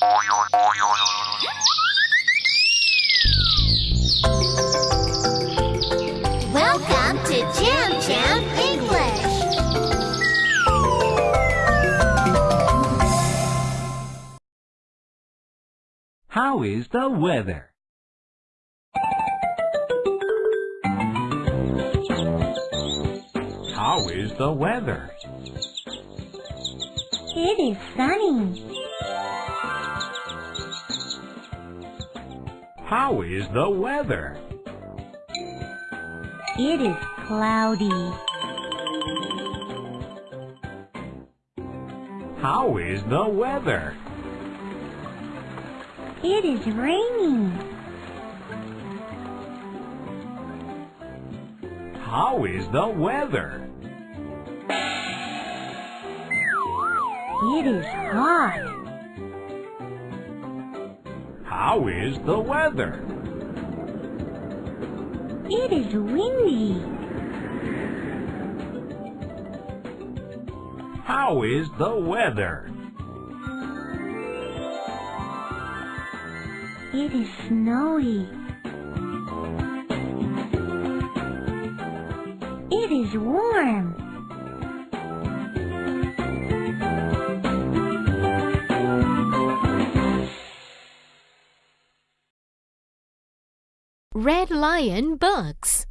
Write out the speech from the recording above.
Welcome to Jam Jam English. How is the weather? How is the weather? It is sunny. How is the weather? It is cloudy. How is the weather? It is raining. How is the weather? It is hot. How is the weather? It is windy. How is the weather? It is snowy. It is warm. Red Lion Books